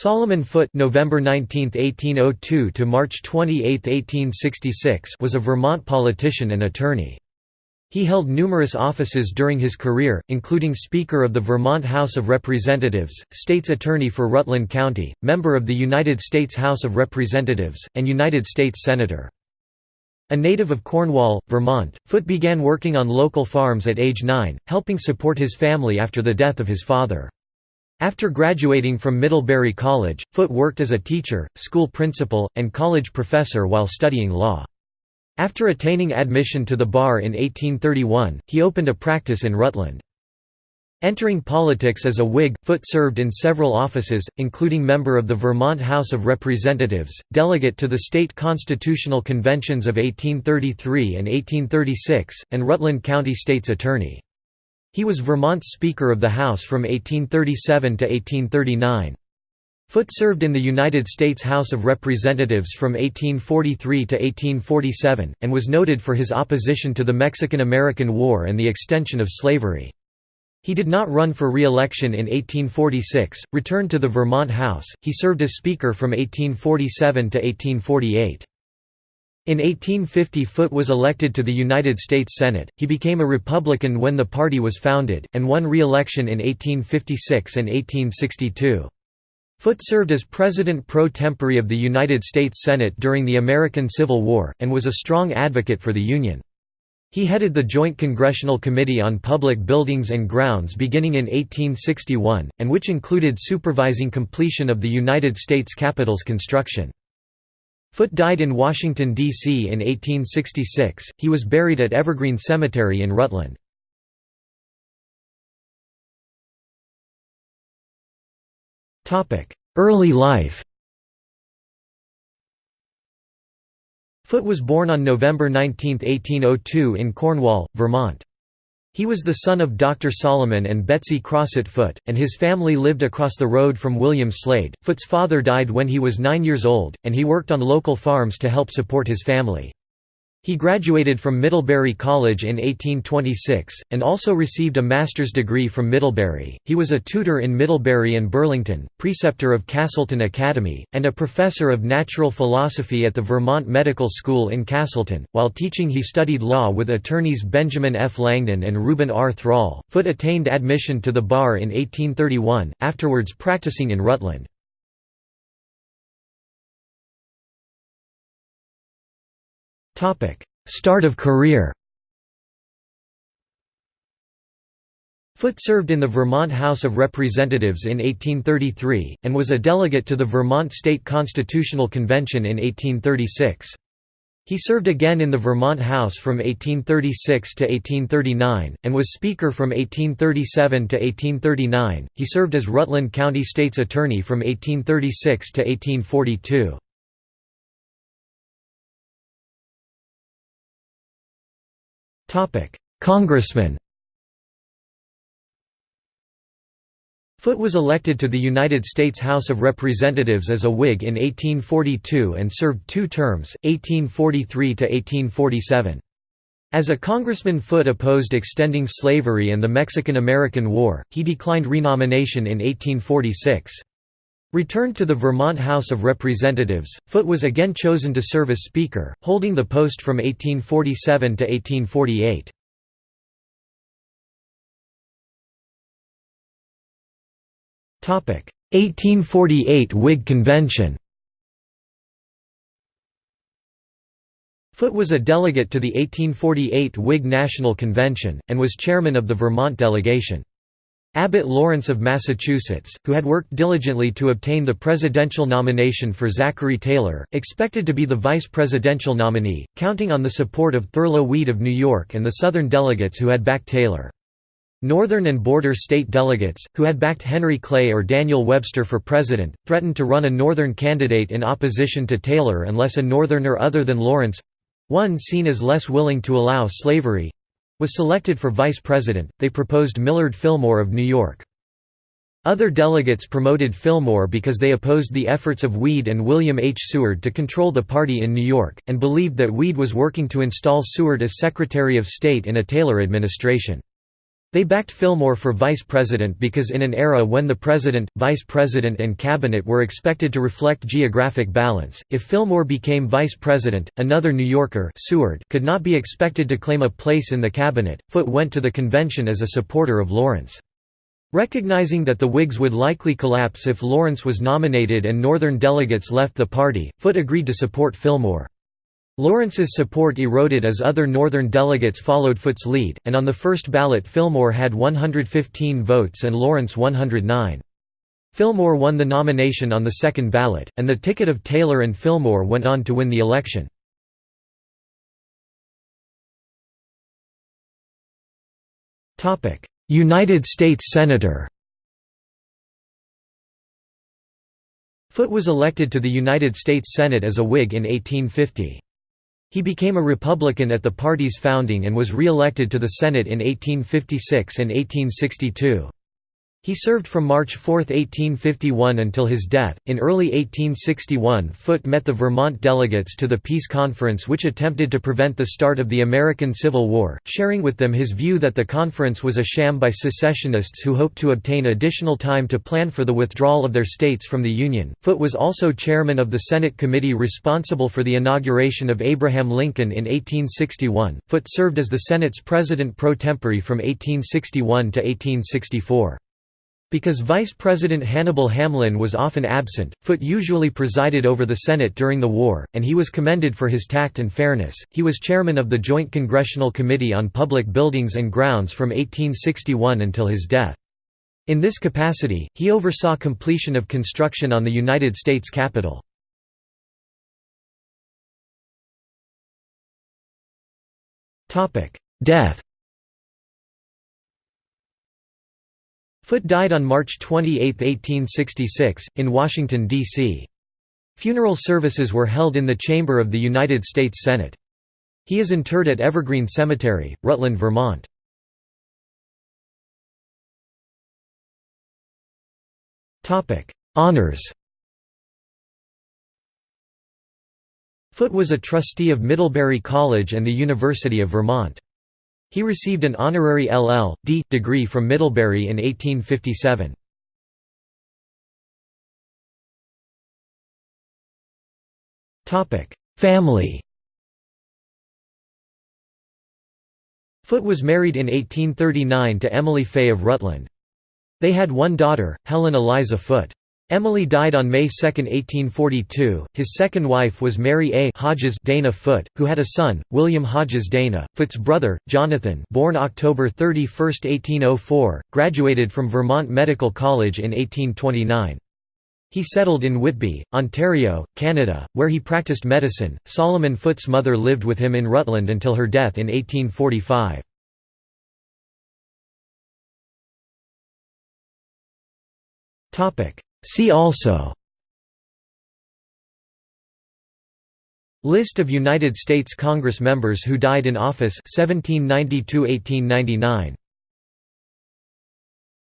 Solomon Foote November 19, 1802 to March 28, 1866 was a Vermont politician and attorney. He held numerous offices during his career, including Speaker of the Vermont House of Representatives, State's Attorney for Rutland County, member of the United States House of Representatives, and United States Senator. A native of Cornwall, Vermont, Foote began working on local farms at age 9, helping support his family after the death of his father. After graduating from Middlebury College, Foote worked as a teacher, school principal, and college professor while studying law. After attaining admission to the bar in 1831, he opened a practice in Rutland. Entering politics as a Whig, Foote served in several offices, including member of the Vermont House of Representatives, delegate to the state constitutional conventions of 1833 and 1836, and Rutland County State's Attorney. He was Vermont's Speaker of the House from 1837 to 1839. Foote served in the United States House of Representatives from 1843 to 1847, and was noted for his opposition to the Mexican–American War and the extension of slavery. He did not run for re-election in 1846, returned to the Vermont House, he served as Speaker from 1847 to 1848. In 1850 Foote was elected to the United States Senate, he became a Republican when the party was founded, and won re-election in 1856 and 1862. Foote served as President pro tempore of the United States Senate during the American Civil War, and was a strong advocate for the Union. He headed the Joint Congressional Committee on Public Buildings and Grounds beginning in 1861, and which included supervising completion of the United States Capitol's construction. Foote died in Washington, D.C. in 1866, he was buried at Evergreen Cemetery in Rutland. Early life Foote was born on November 19, 1802 in Cornwall, Vermont. He was the son of Dr. Solomon and Betsy Crossett Foote, and his family lived across the road from William Slade. Foote's father died when he was nine years old, and he worked on local farms to help support his family. He graduated from Middlebury College in 1826, and also received a master's degree from Middlebury. He was a tutor in Middlebury and Burlington, preceptor of Castleton Academy, and a professor of natural philosophy at the Vermont Medical School in Castleton. While teaching, he studied law with attorneys Benjamin F. Langdon and Reuben R. Thrall. Foote attained admission to the bar in 1831, afterwards practicing in Rutland. Start of career Foote served in the Vermont House of Representatives in 1833, and was a delegate to the Vermont State Constitutional Convention in 1836. He served again in the Vermont House from 1836 to 1839, and was Speaker from 1837 to 1839. He served as Rutland County State's Attorney from 1836 to 1842. Congressman Foote was elected to the United States House of Representatives as a Whig in 1842 and served two terms, 1843–1847. As a congressman Foote opposed extending slavery and the Mexican–American War, he declined renomination in 1846. Returned to the Vermont House of Representatives, Foote was again chosen to serve as Speaker, holding the post from 1847 to 1848. Topic: 1848 Whig Convention. Foote was a delegate to the 1848 Whig National Convention, and was chairman of the Vermont delegation. Abbott Lawrence of Massachusetts, who had worked diligently to obtain the presidential nomination for Zachary Taylor, expected to be the vice presidential nominee, counting on the support of Thurlow Weed of New York and the Southern delegates who had backed Taylor. Northern and border state delegates, who had backed Henry Clay or Daniel Webster for president, threatened to run a Northern candidate in opposition to Taylor unless a Northerner other than Lawrence—one seen as less willing to allow slavery, was selected for vice president, they proposed Millard Fillmore of New York. Other delegates promoted Fillmore because they opposed the efforts of Weed and William H. Seward to control the party in New York, and believed that Weed was working to install Seward as Secretary of State in a Taylor administration. They backed Fillmore for vice president because in an era when the president, vice president and cabinet were expected to reflect geographic balance, if Fillmore became vice president, another New Yorker Seward could not be expected to claim a place in the cabinet. Foote went to the convention as a supporter of Lawrence. Recognizing that the Whigs would likely collapse if Lawrence was nominated and Northern delegates left the party, Foote agreed to support Fillmore. Lawrence's support eroded as other Northern delegates followed Foote's lead, and on the first ballot Fillmore had 115 votes and Lawrence 109. Fillmore won the nomination on the second ballot, and the ticket of Taylor and Fillmore went on to win the election. United States Senator Foote was elected to the United States Senate as a Whig in 1850. He became a Republican at the party's founding and was re-elected to the Senate in 1856 and 1862. He served from March 4, 1851 until his death. In early 1861, Foote met the Vermont delegates to the Peace Conference which attempted to prevent the start of the American Civil War, sharing with them his view that the conference was a sham by secessionists who hoped to obtain additional time to plan for the withdrawal of their states from the Union. Foote was also chairman of the Senate committee responsible for the inauguration of Abraham Lincoln in 1861. Foote served as the Senate's president pro tempore from 1861 to 1864. Because Vice President Hannibal Hamlin was often absent, Foote usually presided over the Senate during the war, and he was commended for his tact and fairness. He was chairman of the Joint Congressional Committee on Public Buildings and Grounds from 1861 until his death. In this capacity, he oversaw completion of construction on the United States Capitol. Death Foote died on March 28, 1866, in Washington, D.C. Funeral services were held in the chamber of the United States Senate. He is interred at Evergreen Cemetery, Rutland, Vermont. Honors Foote was a trustee of Middlebury College and the University of Vermont. He received an honorary LL.D. degree from Middlebury in 1857. Family Foote was married in 1839 to Emily Fay of Rutland. They had one daughter, Helen Eliza Foote. Emily died on May 2, 1842. His second wife was Mary A. Hodges Dana Foote, who had a son, William Hodges Dana. Foote's brother, Jonathan, born October 31, 1804, graduated from Vermont Medical College in 1829. He settled in Whitby, Ontario, Canada, where he practiced medicine. Solomon Foote's mother lived with him in Rutland until her death in 1845. Topic: See also List of United States Congress members who died in office 1792–1899